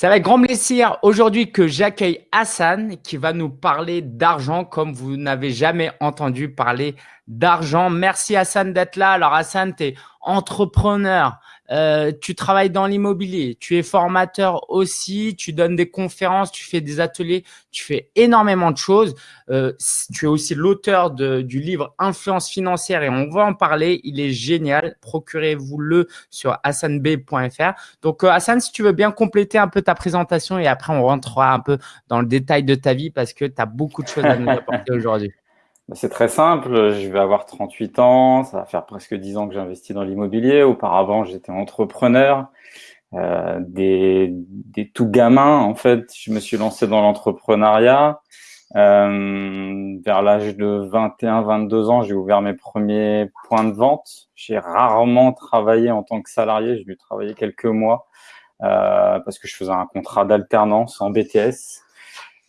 C'est avec grand plaisir aujourd'hui que j'accueille Hassan qui va nous parler d'argent comme vous n'avez jamais entendu parler d'argent. Merci Hassan d'être là. Alors Hassan, tu es entrepreneur, euh, tu travailles dans l'immobilier, tu es formateur aussi, tu donnes des conférences, tu fais des ateliers, tu fais énormément de choses. Euh, tu es aussi l'auteur du livre Influence financière et on va en parler. Il est génial. Procurez-vous-le sur hassanb.fr. Donc euh, Hassan, si tu veux bien compléter un peu ta présentation et après on rentrera un peu dans le détail de ta vie parce que tu as beaucoup de choses à nous apporter aujourd'hui. Bah, c'est très simple, je vais avoir 38 ans, ça va faire presque 10 ans que j'investis dans l'immobilier. Auparavant, j'étais entrepreneur. Euh, des, tout gamins, en fait, je me suis lancé dans l'entrepreneuriat. Euh, vers l'âge de 21-22 ans, j'ai ouvert mes premiers points de vente. J'ai rarement travaillé en tant que salarié, j'ai dû travailler quelques mois euh, parce que je faisais un contrat d'alternance en BTS.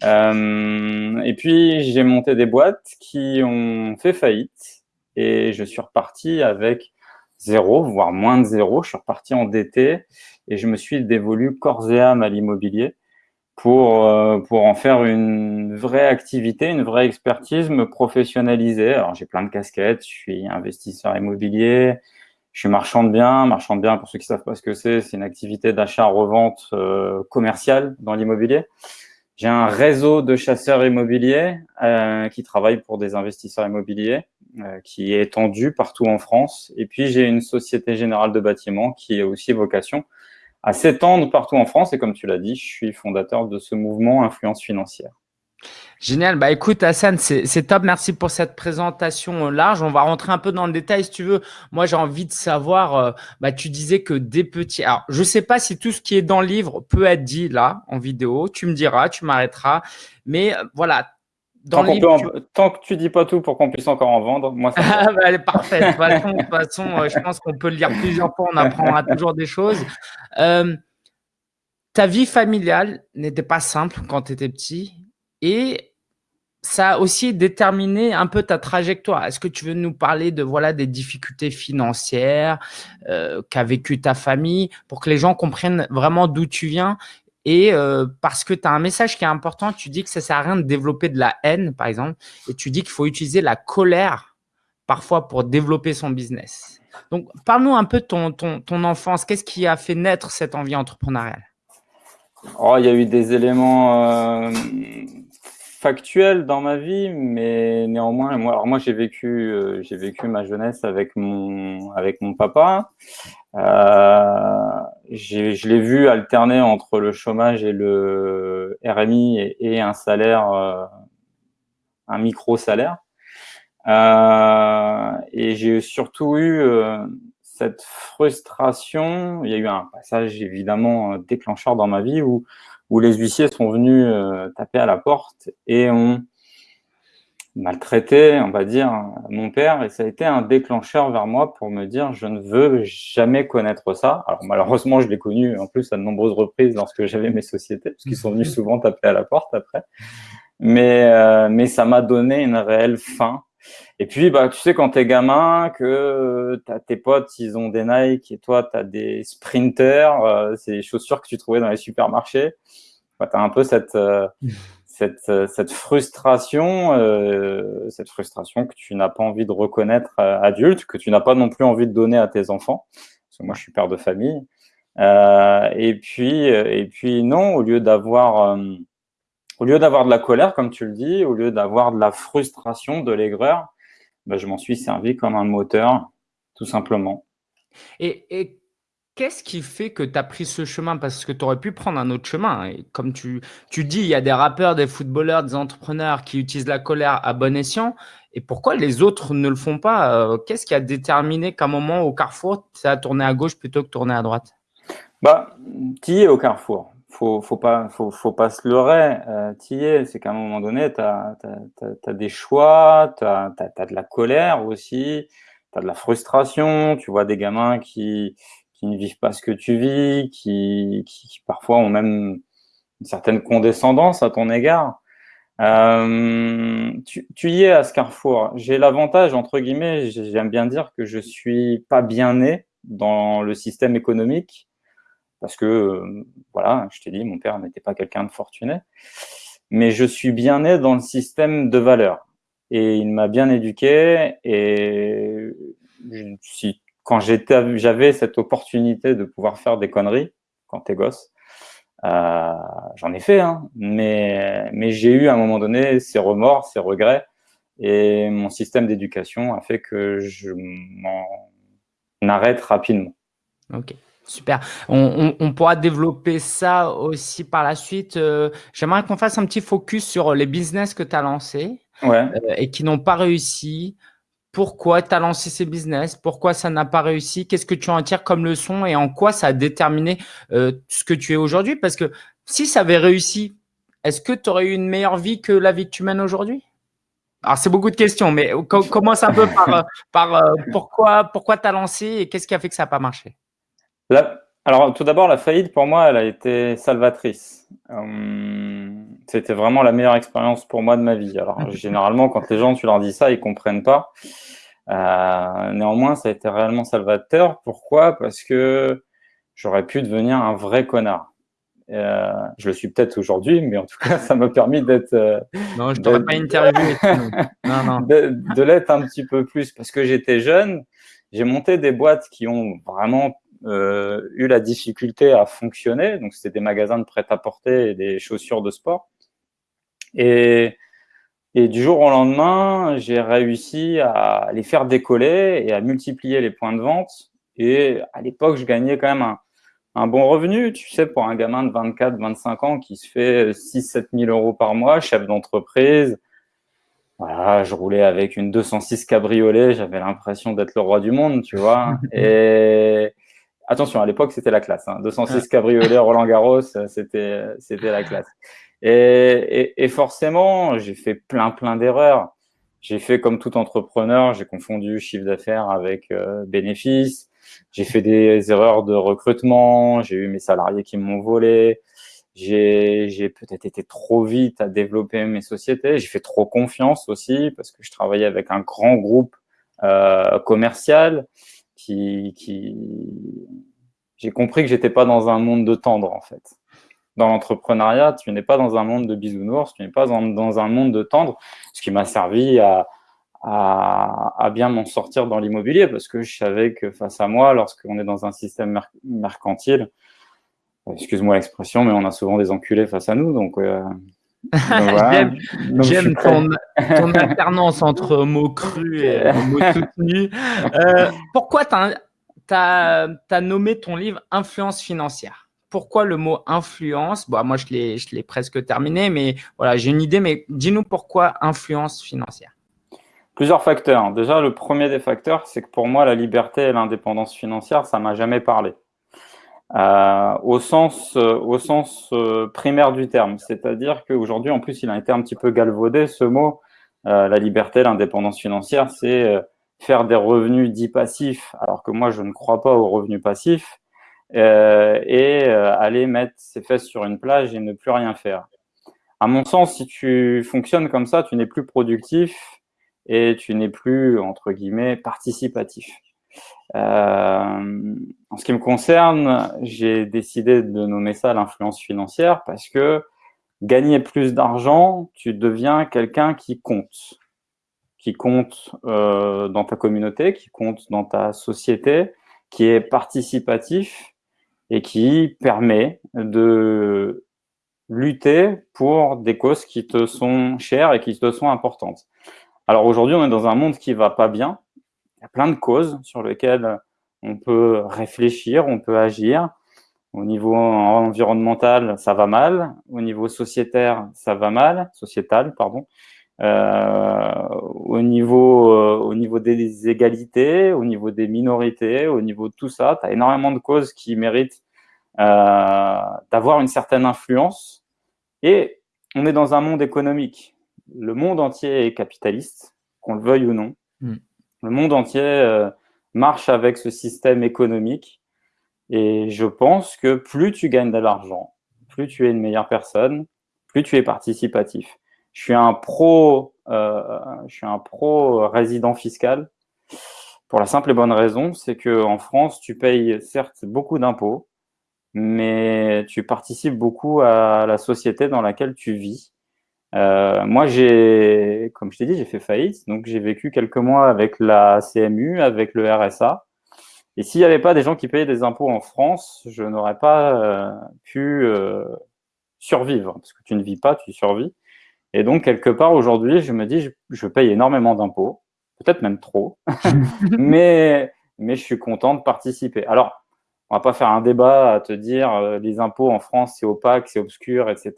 Euh, et puis, j'ai monté des boîtes qui ont fait faillite et je suis reparti avec zéro, voire moins de zéro. Je suis reparti endetté et je me suis dévolu corps et âme à l'immobilier pour, euh, pour en faire une vraie activité, une vraie expertise, me professionnaliser. Alors, j'ai plein de casquettes. Je suis investisseur immobilier, je suis marchand de biens. Marchand de biens, pour ceux qui savent pas ce que c'est, c'est une activité d'achat-revente euh, commerciale dans l'immobilier. J'ai un réseau de chasseurs immobiliers euh, qui travaillent pour des investisseurs immobiliers euh, qui est étendu partout en France. Et puis, j'ai une société générale de bâtiments qui a aussi vocation à s'étendre partout en France. Et comme tu l'as dit, je suis fondateur de ce mouvement Influence financière. Génial. Bah écoute, Hassan, c'est top. Merci pour cette présentation euh, large. On va rentrer un peu dans le détail si tu veux. Moi, j'ai envie de savoir, euh, bah, tu disais que des petits… Alors, je sais pas si tout ce qui est dans le livre peut être dit là, en vidéo. Tu me diras, tu m'arrêteras. Mais euh, voilà, dans tant, livre, tant, que tu dis pas tout pour qu'on puisse encore en vendre, moi ça ah, bah, Elle est parfaite. De toute façon, je pense qu'on peut le lire plusieurs fois, on apprendra toujours des choses. ta vie familiale n'était pas simple quand tu étais petit et ça a aussi déterminé un peu ta trajectoire. Est-ce que tu veux nous parler de voilà des difficultés financières euh, qu'a vécu ta famille pour que les gens comprennent vraiment d'où tu viens? Et euh, parce que tu as un message qui est important, tu dis que ça sert à rien de développer de la haine, par exemple, et tu dis qu'il faut utiliser la colère parfois pour développer son business. Donc, parle-nous un peu de ton, ton, enfance. Qu'est-ce qui a fait naître cette envie entrepreneuriale? Oh, Il y a eu des éléments euh, factuel dans ma vie, mais néanmoins, moi, alors moi j'ai vécu, euh, j'ai vécu ma jeunesse avec mon, avec mon papa. Euh, je l'ai vu alterner entre le chômage et le RMI et, un salaire, euh, un micro salaire. Euh, et j'ai surtout eu cette frustration. Il y a eu un passage évidemment déclencheur dans ma vie où où les huissiers sont venus euh, taper à la porte et ont maltraité, on va dire, mon père. Et ça a été un déclencheur vers moi pour me dire, je ne veux jamais connaître ça. Alors malheureusement, je l'ai connu en plus à de nombreuses reprises lorsque j'avais mes sociétés, parce qu'ils sont venus souvent taper à la porte après. Mais, euh, mais ça m'a donné une réelle faim et puis, bah, tu sais, quand t'es gamin, que as tes potes, ils ont des Nike et toi, tu as des sprinters, euh, c'est des chaussures que tu trouvais dans les supermarchés. Bah, tu as un peu cette, euh, cette, euh, cette, frustration, cette frustration que tu n'as pas envie de reconnaître adulte, que tu n'as pas non plus envie de donner à tes enfants. Parce que moi, je suis père de famille. et puis, et puis non, au lieu d'avoir au lieu d'avoir de la colère, comme tu le dis, au lieu d'avoir de la frustration, de l'aigreur, ben, je m'en suis servi comme un moteur, tout simplement. Et, qu'est-ce qui fait que tu as pris ce chemin? Parce que tu aurais pu prendre un autre chemin. Et comme tu, tu dis, il y a des rappeurs, des footballeurs, des entrepreneurs qui utilisent la colère à bon escient. Et pourquoi les autres ne le font pas? Euh, Qu'est-ce qui a déterminé qu'à un moment, au carrefour, ça a tourné à gauche plutôt que tourné à droite? Bah, Tu es au carrefour? Faut, faut pas, faut, faut pas se leurrer. Euh, es, c'est qu'à un moment donné, tu as, des choix, tu as, de la colère aussi, tu as de la frustration. Tu vois des gamins qui, qui ne vivent pas ce que tu vis, qui, qui, parfois ont même une certaine condescendance à ton égard. Euh, tu, tu, y es à ce carrefour. J'ai l'avantage, entre guillemets, j'aime bien dire que je suis pas bien né dans le système économique parce que, voilà, je t'ai dit, mon père n'était pas quelqu'un de fortuné, mais je suis bien né dans le système de valeurs. Et il m'a bien éduqué, et si, quand j'avais cette opportunité de pouvoir faire des conneries, quand t'es gosse, euh, j'en ai fait, hein, mais, mais j'ai eu à un moment donné ces remords, ces regrets, et mon système d'éducation a fait que je m'en arrête rapidement. Ok. Super. On, pourra développer ça aussi par la suite. Euh, j'aimerais qu'on fasse un petit focus sur les business que tu as lancés euh, et qui n'ont pas réussi. Pourquoi tu as lancé ces business? Pourquoi ça n'a pas réussi? Qu'est-ce que tu en tires comme leçon? Et en quoi ça a déterminé euh, ce que tu es aujourd'hui? Parce que si ça avait réussi, est-ce que tu aurais eu une meilleure vie que la vie que tu mènes aujourd'hui? Alors, c'est beaucoup de questions, mais commence un peu par, par pourquoi, pourquoi tu as lancé et qu'est-ce qui a fait que ça n'a pas marché? Alors, tout d'abord, la faillite, pour moi, elle a été salvatrice. Euh, c'était vraiment la meilleure expérience pour moi de ma vie. Alors, généralement, quand les gens, tu leur dis ça, ils comprennent pas. Euh, néanmoins, ça a été réellement salvateur. Pourquoi? Parce que j'aurais pu devenir un vrai connard. Euh, je le suis peut-être aujourd'hui, mais en tout cas, ça m'a permis d'être. non, je t'aurais pas interviewé. non, non. De, de l'être un petit peu plus parce que j'étais jeune. J'ai monté des boîtes qui ont vraiment euh, eu la difficulté à fonctionner. Donc, c'était des magasins de prêt-à-porter et des chaussures de sport. Et, et du jour au lendemain, j'ai réussi à les faire décoller et à multiplier les points de vente. Et à l'époque, je gagnais quand même un, un, bon revenu. Tu sais, pour un gamin de 24, 25 ans qui se fait 6, 7 000 euros par mois, chef d'entreprise. Voilà, je roulais avec une 206 cabriolet, j'avais l'impression d'être le roi du monde, tu vois. Et, Attention, à l'époque, c'était la classe. Hein. 206 cabriolet Roland Garros, c'était c'était la classe. Et, et, forcément, j'ai fait plein plein d'erreurs. J'ai fait comme tout entrepreneur, j'ai confondu chiffre d'affaires avec euh, bénéfice. J'ai fait des erreurs de recrutement. J'ai eu mes salariés qui m'ont volé. J'ai peut-être été trop vite à développer mes sociétés. J'ai fait trop confiance aussi parce que je travaillais avec un grand groupe euh, commercial j'ai compris que j'étais pas dans un monde de tendre en fait. Dans l'entrepreneuriat, tu n'es pas dans un monde de bisounours, tu n'es pas dans, un monde de tendre, ce qui m'a servi à, bien m'en sortir dans l'immobilier parce que je savais que face à moi, lorsqu'on est dans un système mercantile, excuse-moi l'expression, mais on a souvent des enculés face à nous, donc euh, J'aime ton, ton, alternance entre mots crus et mots soutenus. Euh, pourquoi tu as, as, nommé ton livre Influence financière Pourquoi le mot influence bon, Moi, je l'ai presque terminé, mais voilà, j'ai une idée. Mais dis-nous pourquoi influence financière Plusieurs facteurs. Déjà, le premier des facteurs, c'est que pour moi, la liberté et l'indépendance financière, ça m'a jamais parlé. Euh, au sens, euh, au sens euh, primaire du terme. C'est-à-dire qu'aujourd'hui, en plus, il a été un petit peu galvaudé, ce mot, la liberté, l'indépendance financière, c'est faire des revenus dits passifs, alors que moi, je ne crois pas aux revenus passifs, et aller mettre ses fesses sur une plage et ne plus rien faire. À mon sens, si tu fonctionnes comme ça, tu n'es plus productif et tu n'es plus, entre guillemets, participatif. Euh, en ce qui me concerne, j'ai décidé de nommer ça l'influence financière parce que gagner plus d'argent, tu deviens quelqu'un qui compte, qui compte euh, dans ta communauté, qui compte dans ta société, qui est participatif et qui permet de lutter pour des causes qui te sont chères et qui te sont importantes. Alors aujourd'hui, on est dans un monde qui va pas bien, y a plein de causes sur lesquelles on peut réfléchir, on peut agir. Au niveau environnemental, ça va mal. Au niveau sociétaire, ça va mal. Sociétal, pardon. Euh, au niveau euh, au niveau des égalités, au niveau des minorités, au niveau de tout ça, tu as énormément de causes qui méritent euh, d'avoir une certaine influence. Et on est dans un monde économique. Le monde entier est capitaliste, qu'on le veuille ou non. Mm. Le monde entier euh, marche avec ce système économique. Et je pense que plus tu gagnes de l'argent, plus tu es une meilleure personne, plus tu es participatif. Je suis un pro, euh, je suis un pro résident fiscal pour la simple et bonne raison, c'est que en France, tu payes certes beaucoup d'impôts, mais tu participes beaucoup à la société dans laquelle tu vis. Euh, moi, j'ai, comme je t'ai dit, j'ai fait faillite, donc j'ai vécu quelques mois avec la CMU, avec le RSA. Et s'il n'y avait pas des gens qui payaient des impôts en France, je n'aurais pas euh, pu euh, survivre, parce que tu ne vis pas, tu survis. Et donc, quelque part, aujourd'hui, je me dis, je, je paye énormément d'impôts, peut-être même trop, mais, mais je suis content de participer. Alors, on va pas faire un débat à te dire euh, les impôts en France, c'est opaque, c'est obscur, etc.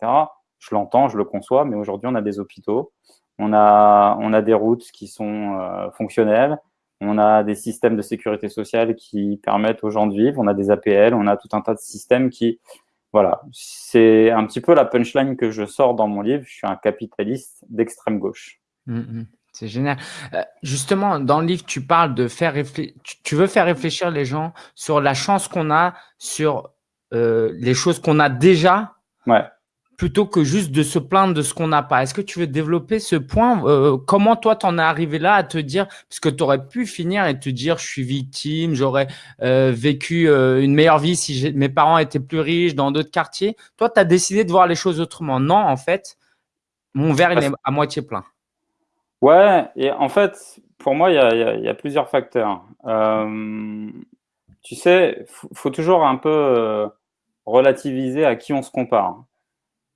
Je l'entends, je le conçois, mais aujourd'hui, on a des hôpitaux, on a, on a des routes qui sont euh, fonctionnelles, on a des systèmes de sécurité sociale qui permettent aux gens de vivre, on a des APL, on a tout un tas de systèmes qui, voilà, c'est un petit peu la punchline que je sors dans mon livre. Je suis un capitaliste d'extrême gauche. Mmh, mmh. C'est génial. Euh, justement, dans le livre, tu parles de faire réfléchir, tu veux faire réfléchir les gens sur la chance qu'on a, sur euh, les choses qu'on a déjà, ouais. Plutôt que juste de se plaindre de ce qu'on n'a pas. Est-ce que tu veux développer ce point euh, Comment toi, t'en es arrivé là à te dire, parce que tu aurais pu finir et te dire, je suis victime, j'aurais vécu une meilleure vie si mes parents étaient plus riches dans d'autres quartiers. Toi, tu as décidé de voir les choses autrement. Non, en fait, mon verre il est à moitié plein. Ouais, et en fait, pour moi, il y a, y a, plusieurs facteurs. Euh, tu sais, faut, faut toujours un peu euh, relativiser à qui on se compare.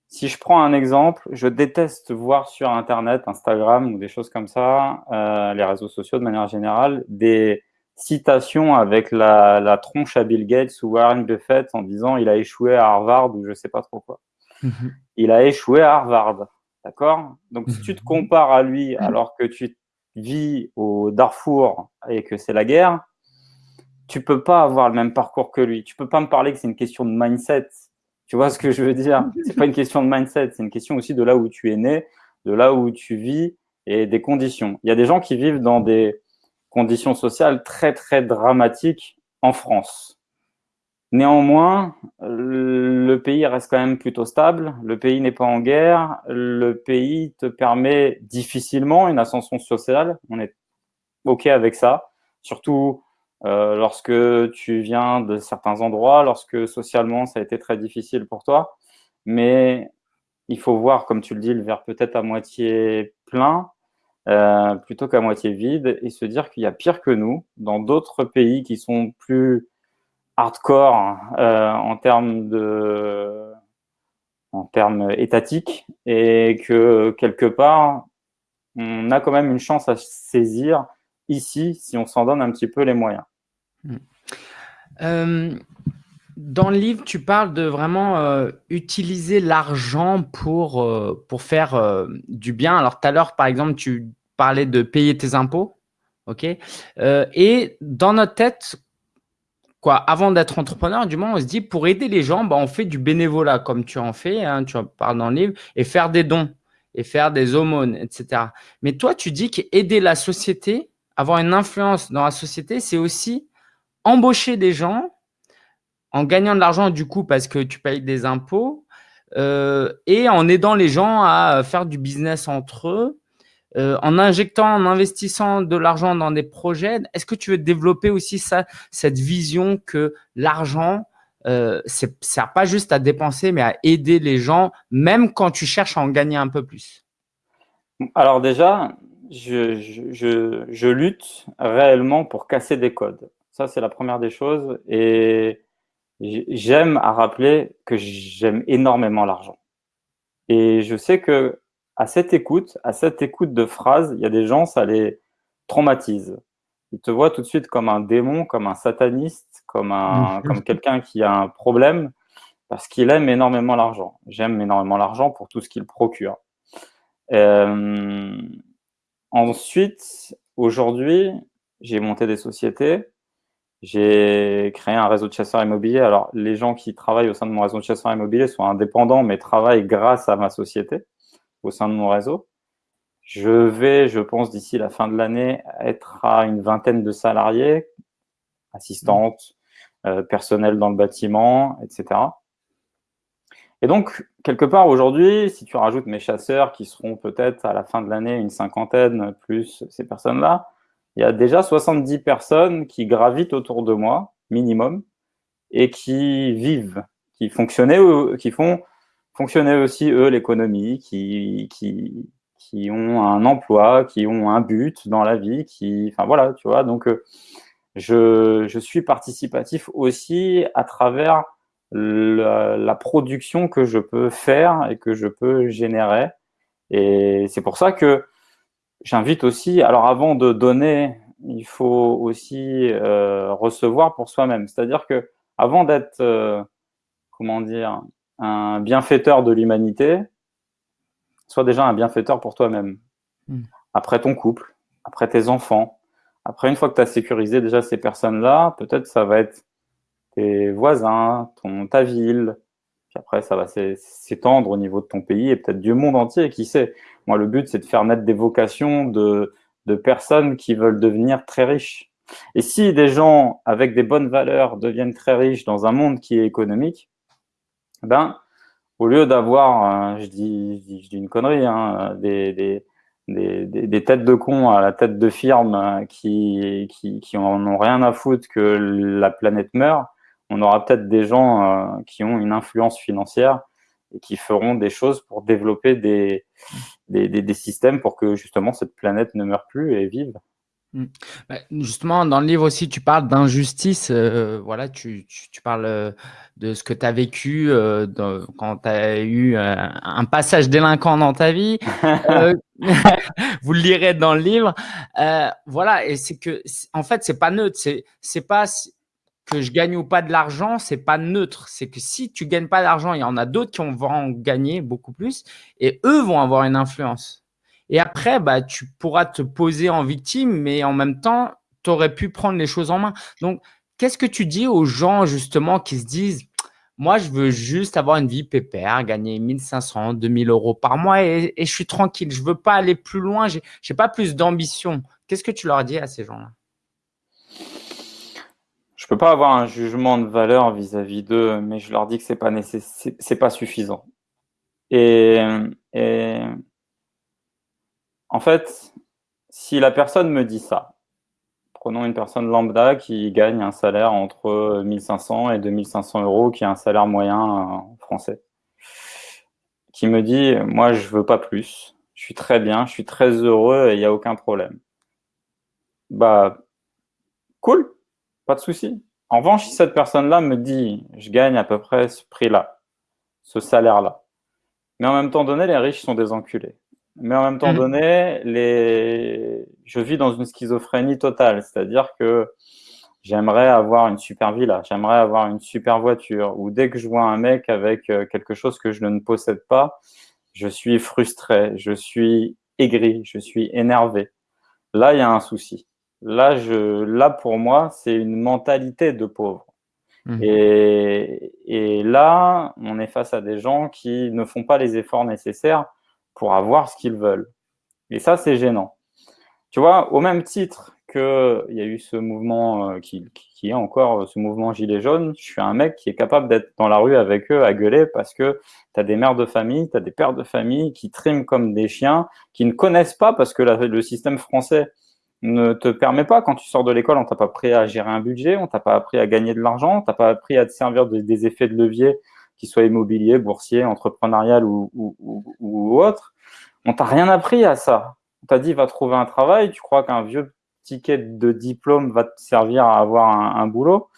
Si je prends un exemple, je déteste voir sur Internet, Instagram ou des choses comme ça, euh, les réseaux sociaux de manière générale, des citations avec la, la, tronche à Bill Gates ou Warren Buffett en disant il a échoué à Harvard ou je sais pas trop quoi. Mhm. Il a échoué à Harvard. D'accord? Donc, si tu te mhm. compares à lui alors que tu vis au Darfour et que c'est la guerre, tu peux pas avoir le même parcours que lui. Tu peux pas me parler que c'est une question de mindset. Tu vois ce que je veux dire? C'est pas une question de mindset, c'est une question aussi de là où tu es né, de là où tu vis et des conditions. Il y a des gens qui vivent dans des conditions sociales très très dramatiques en France. Néanmoins, le pays reste quand même plutôt stable, le pays n'est pas en guerre, le pays te permet difficilement une ascension sociale, on est OK avec ça, surtout euh, lorsque tu viens de certains endroits, lorsque socialement ça a été très difficile pour toi, mais il faut voir, comme tu le dis, le verre peut-être à moitié plein, euh, plutôt qu'à moitié vide, et se dire qu'il y a pire que nous, dans d'autres pays qui sont plus hardcore euh, en termes de en termes étatiques et que quelque part on a quand même une chance à saisir ici si on s'en donne un petit peu les moyens. Hmm. Euh, dans le livre, tu parles de vraiment euh, utiliser l'argent pour, pour faire du bien. Alors tout à l'heure, par exemple, tu parlais de payer tes impôts. ok? Et dans notre tête, avant d'être entrepreneur, du moins, on se dit pour aider les gens, bah, on fait du bénévolat comme tu en fais, hein, tu en parles dans le livre, et faire des dons et faire des aumônes, etc. Mais toi, tu dis qu'aider la société, avoir une influence dans la société, c'est aussi embaucher des gens en gagnant de l'argent du coup parce que tu payes des impôts euh, et en aidant les gens à faire du business entre eux euh, en injectant, en investissant de l'argent dans des projets, est-ce que tu veux développer aussi ça, cette vision que l'argent, euh, ne sert pas juste à dépenser, mais à aider les gens, même quand tu cherches à en gagner un peu plus? Alors déjà, je, je, je, lutte réellement pour casser des codes. Ça, c'est la première des choses. Et j'aime à rappeler que j'aime énormément l'argent. Et je sais que à cette écoute, à cette écoute de phrases, il y a des gens, ça les traumatise. Ils te voient tout de suite comme un démon, comme un sataniste, comme un, comme quelqu'un qui a un problème, parce qu'il aime énormément l'argent. J'aime énormément l'argent pour tout ce qu'il procure. Euh, ensuite, aujourd'hui, j'ai monté des sociétés. J'ai créé un réseau de chasseurs immobiliers. Alors, les gens qui travaillent au sein de mon réseau de chasseurs immobiliers sont indépendants, mais travaillent grâce à ma société au sein de mon réseau. Je vais, je pense, d'ici la fin de l'année, être à une vingtaine de salariés, assistantes, euh, personnel dans le bâtiment, etc. Et donc, quelque part aujourd'hui, si tu rajoutes mes chasseurs qui seront peut-être à la fin de l'année une cinquantaine plus ces personnes-là, il y a déjà 70 personnes qui gravitent autour de moi, minimum, et qui vivent, qui fonctionnaient, qui font fonctionner aussi eux l'économie, qui, qui, qui ont un emploi, qui ont un but dans la vie, qui, enfin voilà, tu vois. Donc, euh, je, je suis participatif aussi à travers la, la, production que je peux faire et que je peux générer. Et c'est pour ça que j'invite aussi, alors avant de donner, il faut aussi euh, recevoir pour soi-même. C'est-à-dire que avant d'être, euh, comment dire, un bienfaiteur de l'humanité, sois déjà un bienfaiteur pour toi-même. Hmm. Après ton couple, après tes enfants, après une fois que tu as sécurisé déjà ces personnes-là, peut-être ça va être tes voisins, ton, ta ville, après ça va s'étendre au niveau de ton pays et peut-être du monde entier, qui sait. Moi, le but, c'est de faire naître des vocations de, personnes qui veulent devenir très riches. Et si des gens avec des bonnes valeurs deviennent très riches dans un monde qui est économique, ben, au lieu d'avoir, euh, je, dis, une connerie, hein, des, têtes de cons à la tête de firmes euh, qui, qui, qui en ont rien à foutre que la planète meurt, on aura peut-être des gens euh, qui ont une influence financière et qui feront des choses pour développer des, des, des, systèmes pour que justement cette planète ne meure plus et vive. Mmh. Bah, justement, dans le livre aussi, tu parles d'injustice. Euh, voilà, tu, tu, parles euh, de ce que tu as vécu euh, quand tu as eu un passage délinquant dans ta vie. vous le lirez dans le livre. voilà, et c'est que, en fait, c'est pas neutre. C'est pas que je gagne ou pas de l'argent, c'est pas neutre. C'est que si tu gagnes pas d'argent, il y en a d'autres qui vont en gagner beaucoup plus et eux vont avoir une influence. Et après, bah, tu pourras te poser en victime, mais en même temps, tu aurais pu prendre les choses en main. Donc, qu'est-ce que tu dis aux gens justement qui se disent moi, je veux juste avoir une vie pépère, gagner 1500, 2000 euros par mois et, je suis tranquille. Je veux pas aller plus loin. Je n'ai pas plus d'ambition. Qu'est-ce que tu leur dis à ces gens-là? Je peux pas avoir un jugement de valeur vis-à-vis d'eux, mais je leur dis que c'est pas c'est pas suffisant. Et, en fait, si la personne me dit ça, prenons une personne lambda qui gagne un salaire entre 1500 et 2500 euros, qui a un salaire moyen français, qui me dit « moi, je veux pas plus, je suis très bien, je suis très heureux et il n'y a aucun problème ». Bah, cool, pas de souci. En revanche, si cette personne-là me dit « je gagne à peu près ce prix-là, ce salaire-là », mais en même temps donné, les riches sont des enculés. Mais en même temps mmh. donné, les... je vis dans une schizophrénie totale. C'est-à-dire que j'aimerais avoir une super villa, j'aimerais avoir une super voiture. Ou dès que je vois un mec avec euh, quelque chose que je ne possède pas, je suis frustré, je suis aigri, je suis énervé. Là, il y a un souci. Là, je, là pour moi, c'est une mentalité de pauvre. Mmh. Et, et là, on est face à des gens qui ne font pas les efforts nécessaires pour avoir ce qu'ils veulent. Et ça, c'est gênant. Tu vois, au même titre qu'il y a eu ce mouvement euh, qui, qui, est encore euh, ce mouvement gilet jaune, je suis un mec qui est capable d'être dans la rue avec eux à gueuler parce que tu as des mères de famille, tu as des pères de famille qui triment comme des chiens, qui ne connaissent pas parce que le système français ne te permet pas, quand tu sors de l'école, on t'a pas appris à gérer un budget, on t'a pas appris à gagner de l'argent, on t'a pas appris à te servir des effets de levier qu'il soit immobilier, boursier, entrepreneurial ou, ou, ou, autre. On t'a rien appris à ça. On t'a dit, va trouver un travail. Tu crois qu'un vieux ticket de diplôme va te servir à avoir un, boulot.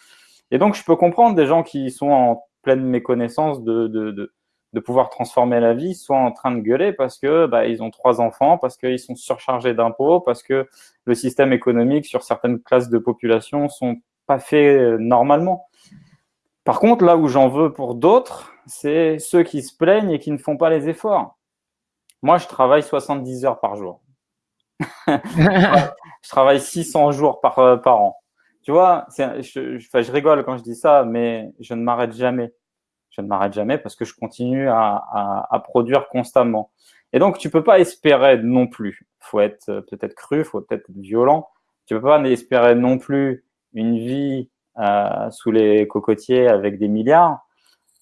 Et donc, je peux comprendre des gens qui sont en pleine méconnaissance de, de, de, de, pouvoir transformer la vie, soit en train de gueuler parce que bah, ils ont trois enfants, parce qu'ils sont surchargés d'impôts, parce que le système économique sur certaines classes de population sont pas faits normalement. Par contre, là où j'en veux pour d'autres, c'est ceux qui se plaignent et qui ne font pas les efforts. Moi, je travaille 70 heures par jour. je travaille 600 jours par, euh, par an. Tu vois, je, je, je, rigole quand je dis ça, mais je ne m'arrête jamais. Je ne m'arrête jamais parce que je continue à, produire constamment. Et donc, tu peux pas espérer non plus. faut être euh, peut-être cru, faut peut-être être violent. Tu peux pas espérer non plus une vie euh, sous les cocotiers avec des milliards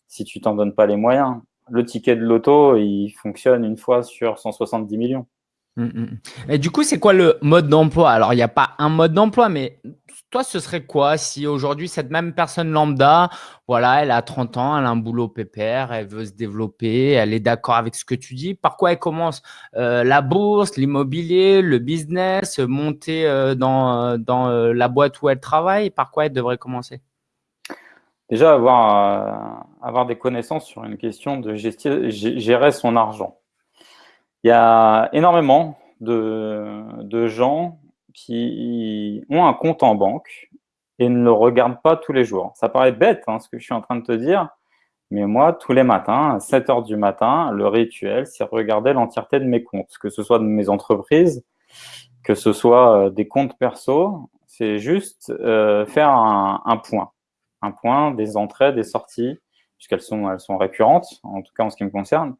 si tu t'en donnes pas les moyens. Le ticket de loto, il fonctionne une fois sur 170 millions. Mmh, mmh, mmh. Et du coup, c'est quoi le mode d'emploi? Alors, il n'y a pas un mode d'emploi, mais toi, ce serait quoi si aujourd'hui, cette même personne lambda, voilà, elle a 30 ans, elle a un boulot pépère, elle veut se développer, elle est d'accord avec ce que tu dis. Par quoi elle commence? Euh, La bourse, l'immobilier, le business, monter euh, dans, euh, la boîte où elle travaille Par quoi elle devrait commencer? Déjà, avoir, des connaissances sur une question de gérer son argent. Il y a énormément de gens qui ont un compte en banque et ne le regardent pas tous les jours. Ça paraît bête, hein, ce que je suis en train de te dire, mais moi, tous les matins, à 7 heures du matin, le rituel, c'est regarder l'entièreté de mes comptes, que ce soit de mes entreprises, que ce soit euh, des comptes perso, c'est juste euh, faire un, point. Un point des entrées, des sorties, puisqu'elles sont, récurrentes, en tout cas en ce qui me concerne,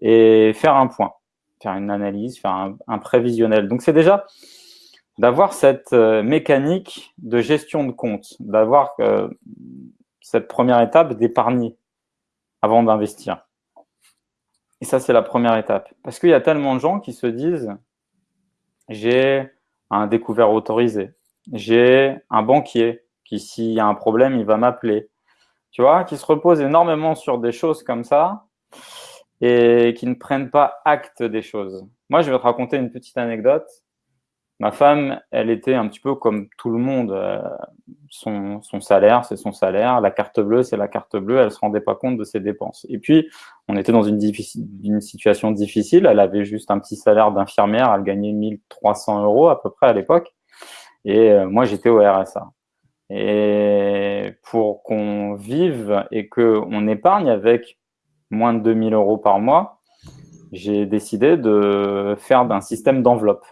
et faire un point, faire une analyse, faire un prévisionnel. Donc c'est déjà, d'avoir cette euh, mécanique de gestion de compte, d'avoir euh, cette première étape d'épargner avant d'investir. Et ça, c'est la première étape. Parce qu'il y a tellement de gens qui se disent j'ai un découvert autorisé, j'ai un banquier qui, s'il y a un problème, il va m'appeler. Tu vois, qui se reposent énormément sur des choses comme ça et qui ne prennent pas acte des choses. Moi, je vais te raconter une petite anecdote. Ma femme, elle était un petit peu comme tout le monde. Euh, son, salaire, c'est son salaire. La carte bleue, c'est la carte bleue. Elle se rendait pas compte de ses dépenses. Et puis, on était dans une, une situation difficile. Elle avait juste un petit salaire d'infirmière. Elle gagnait 1300 euros à peu près à l'époque. Et euh, moi, j'étais au RSA. Et pour qu'on vive et qu'on épargne avec moins de 2000 euros par mois, j'ai décidé de faire d'un système d'enveloppe.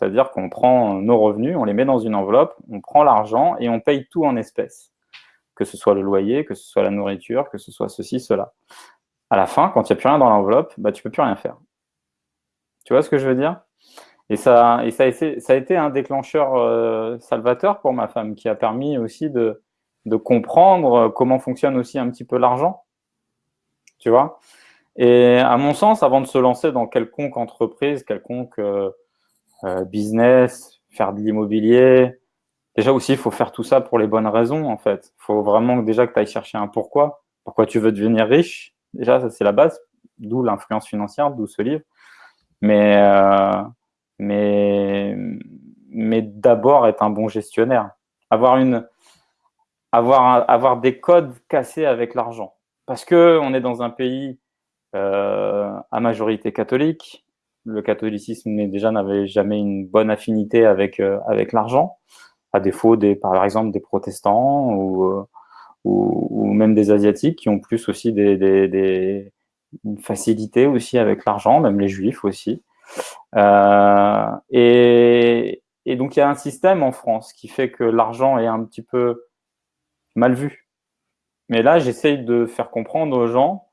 C'est-à-dire qu'on prend nos revenus, on les met dans une enveloppe, on prend l'argent et on paye tout en espèces. Que ce soit le loyer, que ce soit la nourriture, que ce soit ceci, cela. À la fin, quand il n'y a plus rien dans l'enveloppe, bah, tu peux plus rien faire. Tu vois ce que je veux dire? Et ça, ça, a été, un déclencheur euh, salvateur pour ma femme qui a permis aussi de, de comprendre comment fonctionne aussi un petit peu l'argent. Tu vois? Et à mon sens, avant de se lancer dans quelconque entreprise, quelconque euh, euh, business, faire de l'immobilier. Déjà aussi, il faut faire tout ça pour les bonnes raisons, en fait. Il faut vraiment déjà que tu ailles chercher un pourquoi. Pourquoi tu veux devenir riche? Déjà, ça, c'est la base. D'où l'influence financière, d'où ce livre. Mais, euh, mais, mais d'abord, être un bon gestionnaire. Avoir, une, avoir, avoir des codes cassés avec l'argent. Parce qu'on est dans un pays euh, à majorité catholique, le catholicisme déjà n'avait jamais une bonne affinité avec euh, avec l'argent, à défaut des par exemple des protestants ou, euh, ou, ou même des asiatiques qui ont plus aussi des, des, une facilité aussi avec l'argent, même les juifs aussi. Euh, et, donc il y a un système en France qui fait que l'argent est un petit peu mal vu. Mais là, j'essaye de faire comprendre aux gens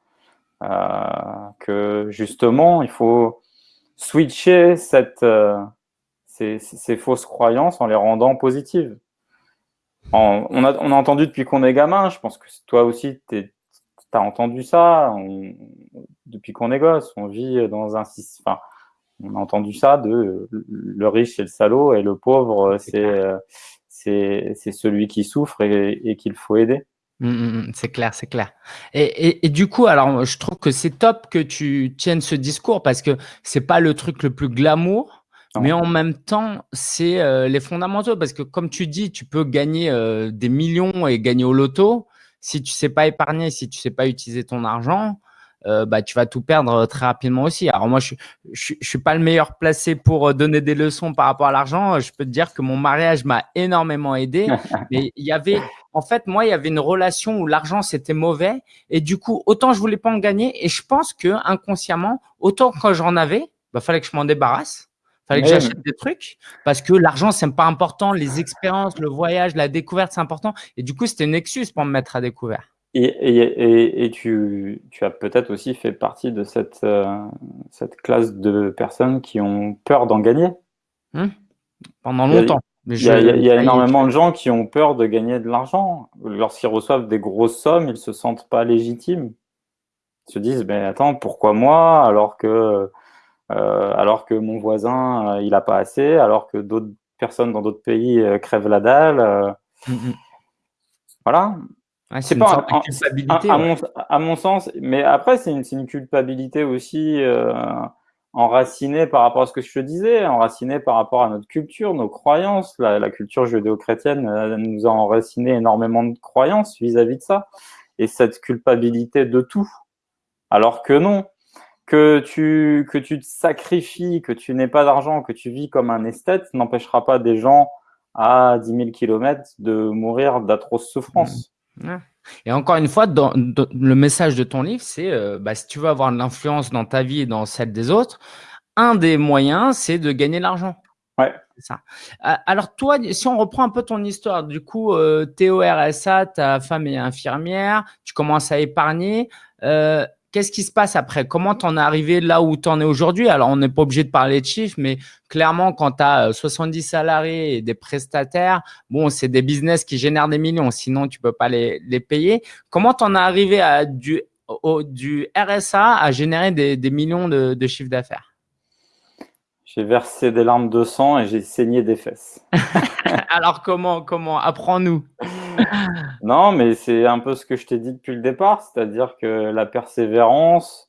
que justement, il faut switcher cette, euh, ces, ces, fausses croyances en les rendant positives. on, a, on a entendu depuis qu'on est gamin, je pense que toi aussi, tu as entendu ça depuis qu'on est gosse. On vit dans un enfin, on a entendu ça de le riche c'est le salaud et le pauvre c'est euh, c'est celui qui souffre et, et qu'il faut aider. Mmh, mmh, mmh. c'est clair, c'est clair. Et, et, et, du coup, alors je trouve que c'est top que tu tiennes ce discours parce que c'est pas le truc le plus glamour, mais en même temps, c'est euh, les fondamentaux parce que comme tu dis, tu peux gagner euh, des millions et gagner au loto. Si tu sais pas épargner, si tu sais pas utiliser ton argent, euh, bah, tu vas tout perdre très rapidement aussi. Alors moi, je, suis pas le meilleur placé pour donner des leçons par rapport à l'argent. Je peux te dire que mon mariage m'a énormément aidé. mais il y avait, en fait, moi, il y avait une relation où l'argent c'était mauvais et du coup, autant je voulais pas en gagner et je pense que inconsciemment, autant quand j'en avais, bah fallait que je m'en débarrasse. Fallait que j'achète des trucs parce que l'argent, c'est pas important. Les expériences, le voyage, la découverte, c'est important. Et du coup, c'était une excuse pour me mettre à découvert. Et, tu, as peut-être aussi fait partie de cette, euh, cette classe de personnes qui ont peur d'en gagner. Mmh. Pendant longtemps. Il y a, il y a énormément de gens qui ont peur de gagner de l'argent. Lorsqu'ils reçoivent des grosses sommes, ils se sentent pas légitimes. Ils se disent, mais attends, pourquoi moi alors que, euh, alors que mon voisin, euh, il a pas assez, alors que d'autres personnes dans d'autres pays crèvent la dalle. Voilà. c'est pas une culpabilité. À, mon, sens, mais après, c'est une, une, culpabilité aussi enraciné par rapport à ce que je disais, enraciné par rapport à notre culture, nos croyances. La, culture judéo-chrétienne euh, nous a enraciné énormément de croyances vis-à-vis de ça. Et cette culpabilité de tout. Alors que non, que tu, que tu te sacrifies, que tu n'aies pas d'argent, que tu vis comme un esthète, n'empêchera pas des gens à 10 000 km de mourir d'atroces souffrances. Mmh. Et encore une fois, dans, le message de ton livre, c'est euh, bah, si tu veux avoir de l'influence dans ta vie et dans celle des autres, un des moyens, c'est de gagner de l'argent. Ouais. Ça. Euh, alors toi, si on reprend un peu ton histoire, du coup, euh, au RSA, ta femme est infirmière, tu commences à épargner. Euh, Qu'est-ce qui se passe après? Comment t'en es arrivé là où tu en es aujourd'hui? Alors, on n'est pas obligé de parler de chiffres, mais clairement, quand tu as 70 salariés et des prestataires, bon, c'est des business qui génèrent des millions, sinon tu peux pas les, payer. Comment t'en es arrivé à du, du RSA à générer des, millions de, de chiffre d'affaires? J'ai versé des larmes de sang et j'ai saigné des fesses. Alors, comment Comment? Apprends-nous. non, mais c'est un peu ce que je t'ai dit depuis le départ, c'est-à-dire que la persévérance,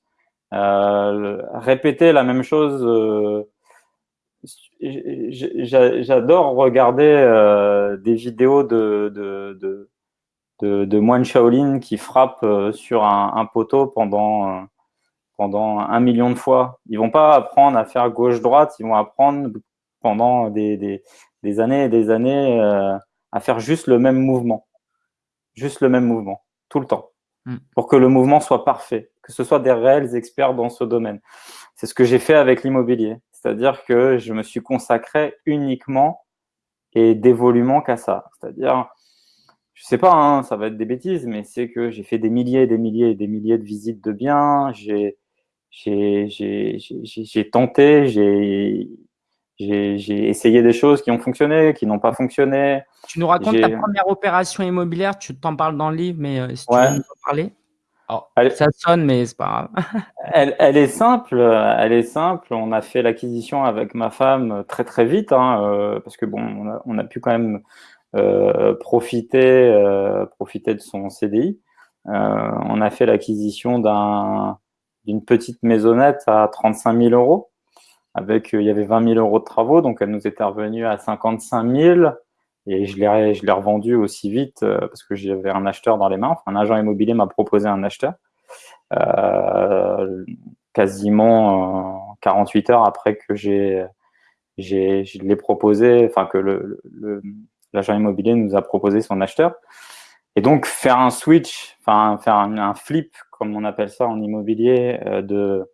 euh, répéter la même chose. Euh, j'adore regarder euh, des vidéos de, de, de, de, moines Shaolin qui frappent sur un, poteau pendant, pendant un million de fois. Ils vont pas apprendre à faire gauche-droite, ils vont apprendre pendant des, des, des années et des années à faire juste le même mouvement. Juste le même mouvement, tout le temps. Hmm. Pour que le mouvement soit parfait, que ce soit des réels experts dans ce domaine. C'est ce que j'ai fait avec l'immobilier. C'est-à-dire que je me suis consacré uniquement et dévolument qu'à ça. C'est-à-dire, je sais pas, hein, ça va être des bêtises, mais c'est que j'ai fait des milliers et des milliers et des milliers de visites de biens. J'ai j'ai tenté, j'ai j'ai essayé des choses qui ont fonctionné, qui n'ont pas fonctionné. Tu nous racontes ta première opération immobilière, tu t'en parles dans le livre, mais euh, si tu veux nous en parler ça sonne, mais c'est pas grave. elle, elle, est simple, elle est simple. On a fait l'acquisition avec ma femme très très vite, hein, euh, parce que bon, on a, on a, pu quand même euh, profiter, euh, profiter de son CDI. Euh, on a fait l'acquisition d'une petite maisonnette à 35 000 euros avec, euh, il y avait 20 000 euros de travaux, donc elle nous était revenue à 55 000 et je l'ai, je l'ai revendu aussi vite euh, parce que j'avais un acheteur dans les mains. Enfin, un agent immobilier m'a proposé un acheteur euh, quasiment 48 heures après que j'ai, j'ai, je l'ai proposé, enfin que le, l'agent immobilier nous a proposé son acheteur. Et donc faire un switch, enfin faire un, flip comme on appelle ça en immobilier, de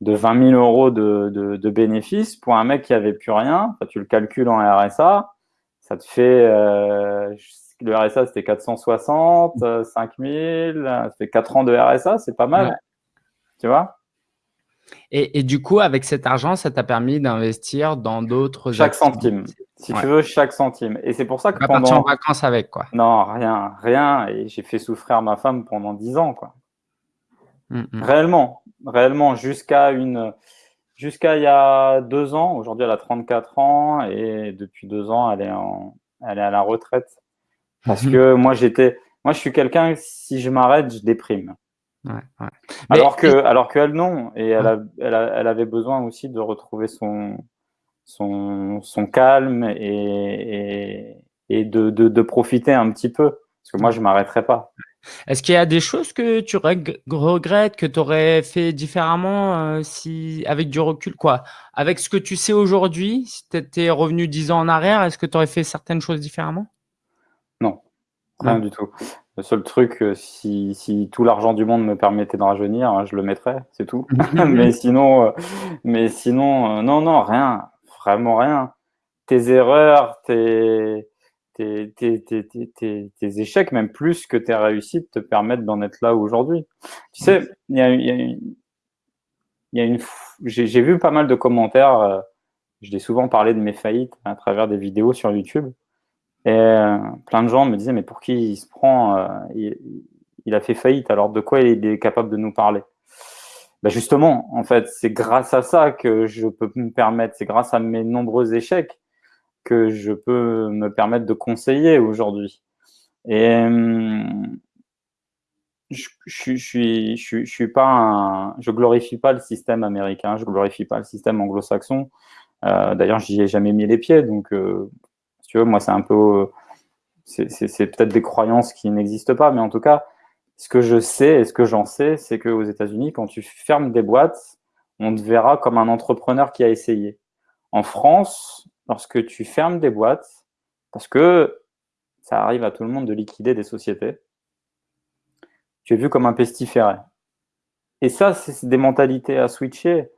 de 20 000 euros de, de, bénéfices pour un mec qui avait plus rien. tu le calcules en RSA, ça te fait euh, le RSA c'était 460, 5 000, ça fait 4 ans de RSA, c'est pas mal. Tu vois? Et, et, du coup, avec cet argent, ça t'a permis d'investir dans d'autres Chaque centime. Si tu veux, chaque centime. Et c'est pour ça que pas pendant... en vacances avec, quoi. Non, rien, rien. Et j'ai fait souffrir ma femme pendant 10 ans, quoi. Mm, mm. Réellement, réellement, jusqu'à une, jusqu'à il y a deux ans. Aujourd'hui, elle a 34 ans et depuis deux ans, elle est en, elle est à la retraite. Parce mm-hmm. que moi, j'étais, moi, je suis quelqu'un, si je m'arrête, je déprime. Alors que, alors qu'elle non, et elle, a, elle, elle, avait besoin aussi de retrouver son, son, son calme et, et, et de, de, de, profiter un petit peu, parce que moi je m'arrêterai pas. Est-ce qu'il y a des choses que tu regrettes, que tu aurais fait différemment euh, si, avec du recul quoi? Avec ce que tu sais aujourd'hui, si tu étais revenu dix ans en arrière, est-ce que tu aurais fait certaines choses différemment? Non, rien du tout. Le seul truc, euh, si, si tout l'argent du monde me permettait d'en rajeunir, hein, je le mettrais, c'est tout. mais sinon, euh, mais sinon non, non, rien, vraiment rien. Tes erreurs, tes tes, tes, tes, tes, échecs, même plus que tes réussites, te permettent d'en être là aujourd'hui. Tu sais, il y a, y a une, y a une j'ai vu pas mal de commentaires. Euh, je l'ai souvent parlé de mes faillites à travers des vidéos sur YouTube. Et euh, plein de gens me disaient, mais pour qui il se prend euh, il, il, a fait faillite, alors de quoi il est capable de nous parler? Ben Justement, en fait, c'est grâce à ça que je peux me permettre, c'est grâce à mes nombreux échecs que je peux me permettre de conseiller aujourd'hui. Et hum, je, je, je, je, un, je glorifie pas le système américain, je glorifie pas le système anglo-saxon. Euh, D'ailleurs, j'y ai jamais mis les pieds, donc euh, si tu veux, moi c'est un peu, c'est peut-être des croyances qui n'existent pas, mais en tout cas, ce que je sais et ce que j'en sais, c'est qu'aux États-Unis, quand tu fermes des boîtes, on te verra comme un entrepreneur qui a essayé. En France, lorsque tu fermes des boîtes, parce que ça arrive à tout le monde de liquider des sociétés, tu es vu comme un pestiféré. Et ça, c'est des mentalités à switcher,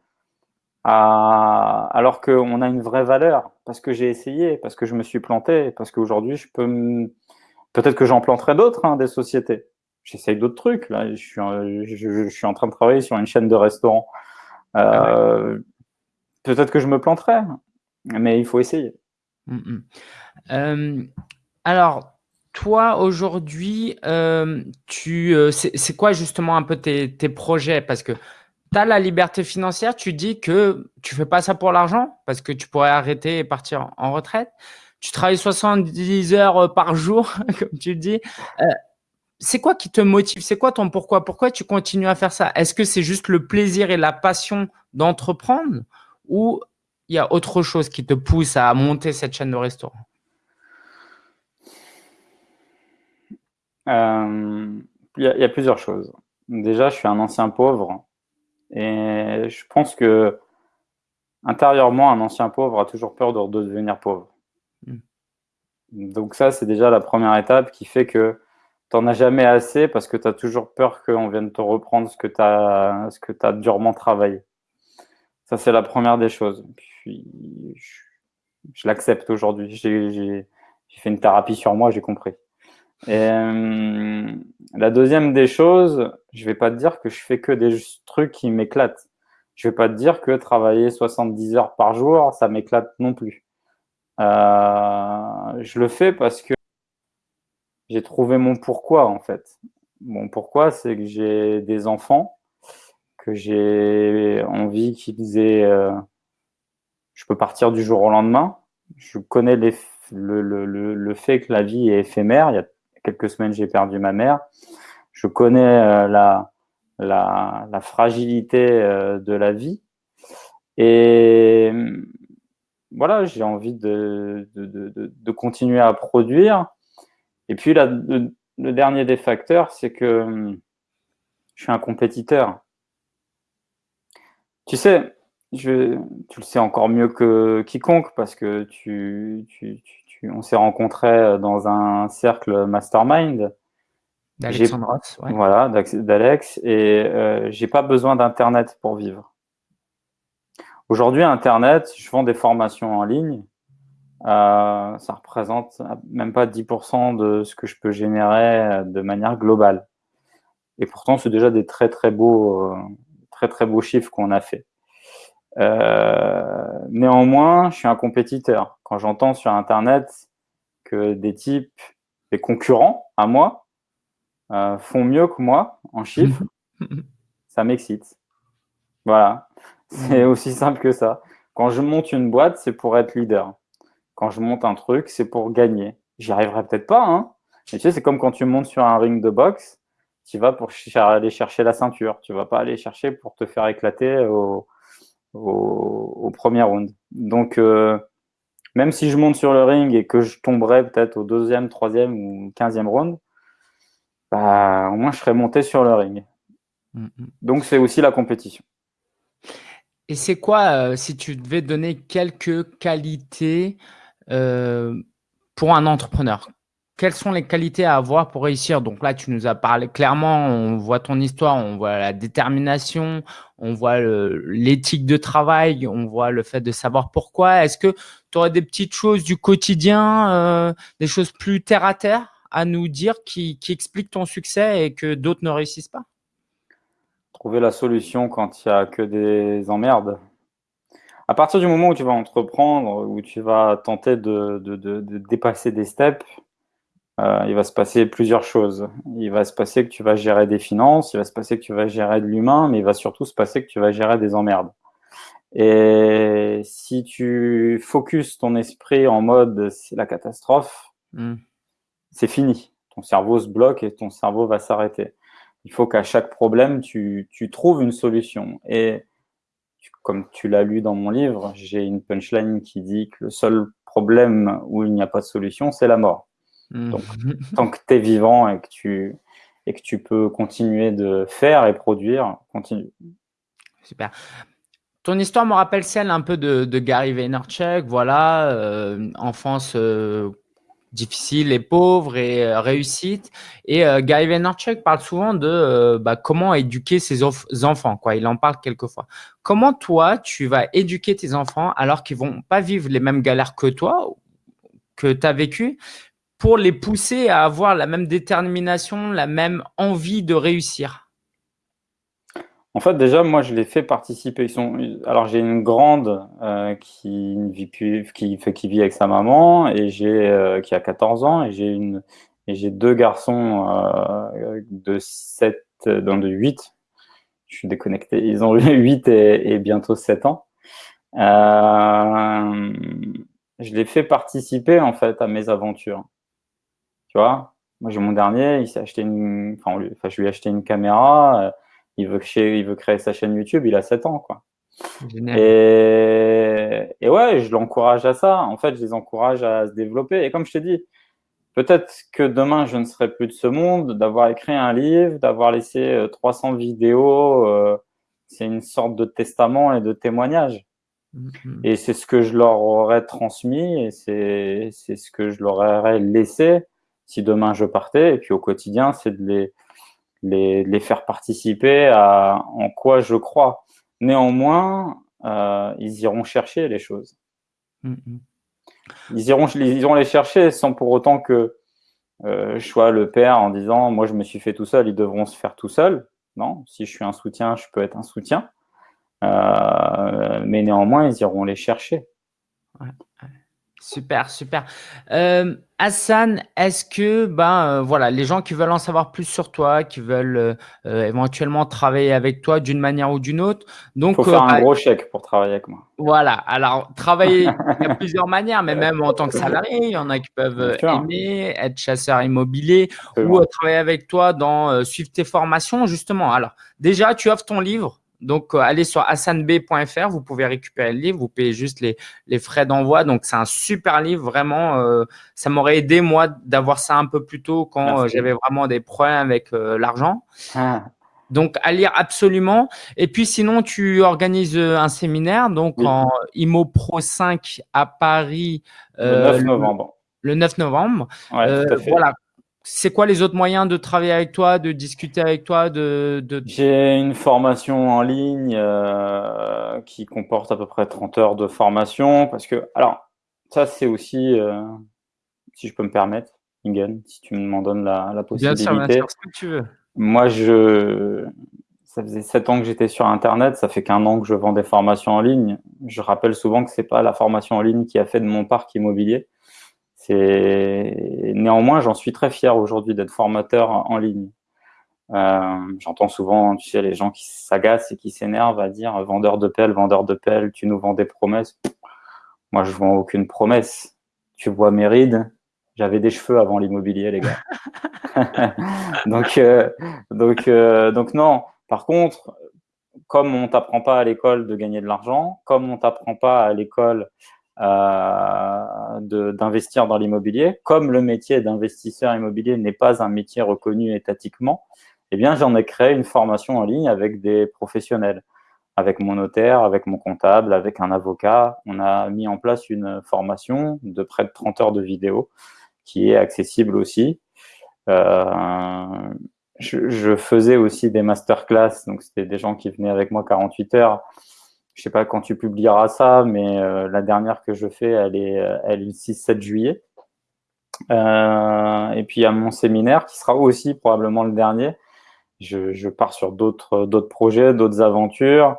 à... alors qu'on a une vraie valeur, parce que j'ai essayé, parce que je me suis planté, parce qu'aujourd'hui, je peux... Peut-être que j'en planterai d'autres, hein, des sociétés. J'essaye d'autres trucs. Là, je suis, je, suis en train de travailler sur une chaîne de restaurants. Euh, peut-être que je me planterai, mais il faut essayer. Mm, mm. Euh, alors, toi, aujourd'hui, euh, tu, c'est quoi justement un peu tes, tes projets? Parce que tu as la liberté financière, tu dis que tu fais pas ça pour l'argent, parce que tu pourrais arrêter et partir en retraite. Tu travailles 70 heures par jour, comme tu dis c'est quoi qui te motive? C'est quoi ton pourquoi? Pourquoi tu continues à faire ça? Est-ce que c'est juste le plaisir et la passion d'entreprendre? Ou il y a autre chose qui te pousse à monter cette chaîne de restaurant euh, Il y, a plusieurs choses. Déjà, je suis un ancien pauvre et je pense que intérieurement, un ancien pauvre a toujours peur de, devenir pauvre. Hmm. Donc ça, c'est déjà la première étape qui fait que t'en as jamais assez parce que tu as toujours peur qu'on vienne te reprendre ce que tu as, ce que as durement travaillé. Ça, c'est la première des choses. Puis, je, l'accepte aujourd'hui. J'ai fait une thérapie sur moi, j'ai compris. Euh, la deuxième des choses, je vais pas te dire que je fais que des trucs qui m'éclatent. Je vais pas te dire que travailler 70 heures par jour, ça m'éclate non plus. Euh, je le fais parce que j'ai trouvé mon pourquoi en fait. Mon pourquoi, c'est que j'ai des enfants, que j'ai envie qu'ils aient. Euh, je peux partir du jour au lendemain. Je connais les, le, fait que la vie est éphémère. Il y a quelques semaines, j'ai perdu ma mère. Je connais euh, la, fragilité euh, de la vie. Et voilà, j'ai envie de, continuer à produire et puis, le, dernier des facteurs, c'est que hum, je suis un compétiteur. Tu sais, je, tu le sais encore mieux que quiconque parce que tu, tu, tu, on s'est rencontrés dans un cercle mastermind. D'Alexandre ouais. Voilà, d'Alex. Et euh, j'ai pas besoin d'Internet pour vivre. Aujourd'hui, Internet, je vends des formations en ligne. Euh, ça représente même pas 10% de ce que je peux générer euh, de manière globale. Et pourtant, c'est déjà des très très beaux, euh, très très beaux chiffres qu'on a fait. Euh, néanmoins, je suis un compétiteur. Quand j'entends sur Internet que des types, des concurrents à moi, euh, font mieux que moi en chiffres, ça m'excite. Voilà, c'est aussi simple que ça. Quand je monte une boîte, c'est pour être leader quand je monte un truc, c'est pour gagner. J'y arriverai peut-être pas, hein. Mais tu sais, c'est comme quand tu montes sur un ring de boxe, tu vas pour aller chercher la ceinture. Tu vas pas aller chercher pour te faire éclater au, au, premier round. Donc, euh, même si je monte sur le ring et que je tomberai peut-être au deuxième, troisième ou quinzième round, bah, au moins je serai monté sur le ring. Mm, mm. Donc, c'est aussi la compétition. Et c'est quoi, euh, si tu devais donner quelques qualités euh, pour un entrepreneur? Quelles sont les qualités à avoir pour réussir? Donc là, tu nous as parlé clairement, on voit ton histoire, on voit la détermination, on voit l'éthique de travail, on voit le fait de savoir pourquoi. Est-ce que tu aurais des petites choses du quotidien, euh, des choses plus terre à terre à nous dire qui, expliquent ton succès et que d'autres ne réussissent pas? Trouver la solution quand il n'y a que des emmerdes. À partir du moment où tu vas entreprendre, où tu vas tenter de dépasser des steps, euh, il va se passer plusieurs choses. Il va se passer que tu vas gérer des finances, il va se passer que tu vas gérer de l'humain, mais il va surtout se passer que tu vas gérer des emmerdes. Et si tu focuses ton esprit en mode c'est la catastrophe, hmm. c'est fini. Ton cerveau se bloque et ton cerveau va s'arrêter. Il faut qu'à chaque problème, tu, tu, trouves une solution. Et comme tu l'as lu dans mon livre, j'ai une punchline qui dit que le seul problème où il n'y a pas de solution, c'est la mort. Hmm. Donc, tant que tu es vivant et que tu, et que tu peux continuer de faire et produire, continue. Super. Ton histoire me rappelle celle un peu de, Gary Vaynerchuk, voilà, euh, enfance euh, difficile et pauvre et euh, réussite. Et Gary Vaynerchuk parle souvent de bah, comment éduquer ses enfants, quoi. Il en parle quelquefois. Comment toi, tu vas éduquer tes enfants alors qu'ils vont pas vivre les mêmes galères que toi, que tu as vécu, pour les pousser à avoir la même détermination, la même envie de réussir en fait, déjà, moi, je les fais participer. Ils sont... Alors, j'ai une grande euh, qui, vit plus... qui, qui vit avec sa maman et euh, qui a 14 ans et j'ai une et j'ai deux garçons euh, de 7, dans de 8. Je suis déconnecté. Ils ont 8 et, et bientôt 7 ans. je les fais participer en fait à mes aventures. Tu vois, moi j'ai mon dernier, il s'est acheté une, enfin, enfin, je lui ai acheté une caméra il veut, créer, il veut créer sa chaîne YouTube, il a 7 ans, quoi. Et, et, ouais, je l'encourage à ça. En fait, je les encourage à se développer. Et comme je t'ai dit, peut-être que demain, je ne serai plus de ce monde, d'avoir écrit un livre, d'avoir laissé 300 euh, vidéos, euh, c'est une sorte de testament et de témoignage. Mm-hmm. Et c'est ce que je leur aurais transmis et c'est ce que je leur aurais laissé si demain je partais. Et puis au quotidien, c'est de les, les, les, faire participer à en quoi je crois. Néanmoins, euh, ils iront chercher les choses. Mm, mm. Ils, iront, ils iront les chercher sans pour autant que euh, je sois le père en disant moi je me suis fait tout seul, ils devront se faire tout seuls. Non, si je suis un soutien, je peux être un soutien. Euh, mais néanmoins, ils iront les chercher. Ouais. Super, super. Euh, Hassan, est-ce que ben euh, voilà, les gens qui veulent en savoir plus sur toi, qui veulent euh, éventuellement travailler avec toi d'une manière ou d'une autre, donc faut faire un gros chèque pour travailler avec moi. Voilà. Alors travailler, il y a plusieurs manières, mais même en tant que salarié, il y en a qui peuvent aimer être chasseur immobilier ou travailler avec toi dans suivre tes formations justement. Alors déjà, tu offres ton livre donc, euh, allez sur hassanb.fr, vous pouvez récupérer le livre, vous payez juste les, les frais d'envoi. Donc, c'est un super livre, vraiment. Euh, ça m'aurait aidé, moi, d'avoir ça un peu plus tôt quand euh, j'avais vraiment des problèmes avec l'argent. Ah. Donc, à lire absolument. Et puis, sinon, tu organises un séminaire, donc en IMO Pro 5 à Paris. le 9 novembre. Le, 9 novembre. Ouais, tout à fait. Voilà c'est quoi les autres moyens de travailler avec toi, de discuter avec toi de, J'ai une formation en ligne euh, qui comporte à peu près 30 heures de formation. Parce que, alors, ça, c'est aussi, euh, si je peux me permettre, Ingen, si tu m'en donnes la, la possibilité. Bien sûr, bien sûr, ce que tu veux. Moi, je, ça faisait 7 ans que j'étais sur Internet, ça fait qu'un an que je vends des formations en ligne. Je rappelle souvent que c'est pas la formation en ligne qui a fait de mon parc immobilier néanmoins, j'en suis très fier aujourd'hui d'être formateur en ligne. Euh, j'entends souvent, tu sais, les gens qui s'agacent et qui s'énervent à dire vendeur de pelle, vendeur de pelle, tu nous vends des promesses. Moi, je vends aucune promesse. Tu vois mes rides, j'avais des cheveux avant l'immobilier, les gars. donc, euh, donc, euh, donc non. Par contre, comme on t'apprend pas à l'école de gagner de l'argent, comme on t'apprend pas à l'école d'investir dans l'immobilier. Comme le métier d'investisseur immobilier n'est pas un métier reconnu étatiquement, eh bien, j'en ai créé une formation en ligne avec des professionnels, avec mon notaire, avec mon comptable, avec un avocat. On a mis en place une formation de près de 30 heures de vidéo qui est accessible aussi. Euh, je, faisais aussi des masterclass, donc c'était des gens qui venaient avec moi 48 heures je sais pas quand tu publieras ça, mais euh, la dernière que je fais, elle est, euh, elle est le 6-7 juillet. Euh, et puis a mon séminaire qui sera aussi probablement le dernier. Je, je pars sur d'autres projets, d'autres aventures.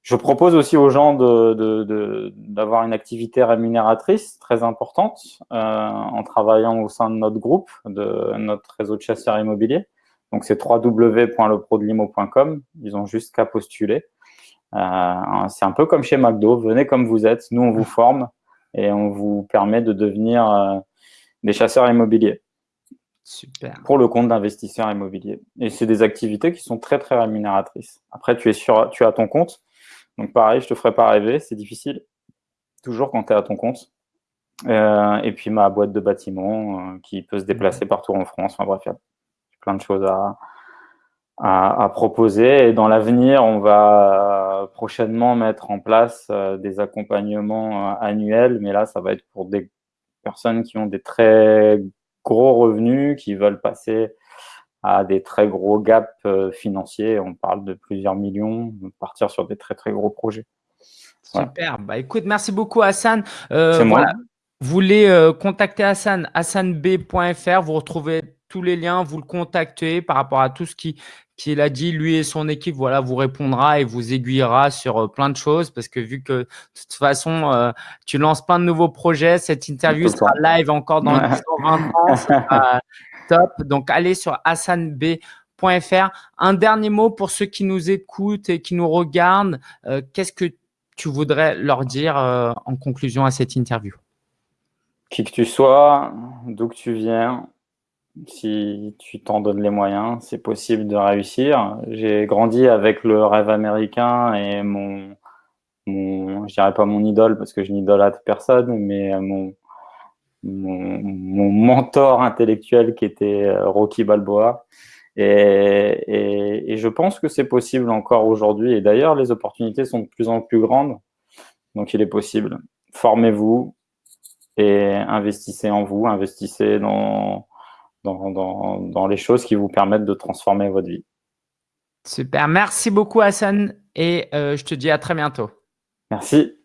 Je propose aussi aux gens d'avoir de, de, une activité rémunératrice très importante en travaillant au sein de notre groupe, de notre réseau de chasseurs immobiliers. Donc c'est www.leprodelimo.com. Ils ont juste qu'à postuler. Euh, c'est un peu comme chez McDo, venez comme vous êtes, nous on vous forme et on vous permet de devenir euh, des chasseurs immobiliers. Super. Pour le compte d'investisseurs immobiliers. Et c'est des activités qui sont très très rémunératrices. Après, tu es sur, tu as ton compte. Donc pareil, je te ferai pas rêver, c'est difficile. Toujours quand tu es à ton compte. Euh, et puis ma boîte de bâtiment qui peut se déplacer partout en France. Enfin bref, il y a plein de choses à, à, proposer. Et dans l'avenir, on va prochainement mettre en place euh, des accompagnements euh, annuels, mais là, ça va être pour des personnes qui ont des très gros revenus, qui veulent passer à des très gros gaps euh, financiers. On parle de plusieurs millions, partir sur des très très gros projets. Super. Bah écoute, merci beaucoup Hassan. Euh, voilà. Vous voulez contacter Hassan, hassanb.fr, vous retrouvez tous les liens, vous le contactez par rapport à tout ce qui, qu'il a dit, lui et son équipe, voilà, vous répondra et vous aiguillera sur euh, plein de choses parce que vu que de toute façon, euh, tu lances plein de nouveaux projets, cette interview sera live encore dans 10 20 ans, top. Donc, allez sur hassanb.fr. Un dernier mot pour ceux qui nous écoutent et qui nous regardent. Euh, qu'est-ce que tu voudrais leur dire en conclusion à cette interview? Qui que tu sois, d'où que tu viens, si tu t'en donnes les moyens, c'est possible de réussir. J'ai grandi avec le rêve américain et mon, mon je dirais pas mon idole parce que je n'idolâtre personne, mais mon, mon, mon, mentor intellectuel qui était euh, Rocky Balboa. Et, et, et je pense que c'est possible encore aujourd'hui. Et d'ailleurs, les opportunités sont de plus en plus grandes. Donc, il est possible. Formez-vous et investissez en vous, investissez dans, dans, les choses qui vous permettent de transformer votre vie. Super. Merci beaucoup, Hassan. Et euh, je te dis à très bientôt. Merci.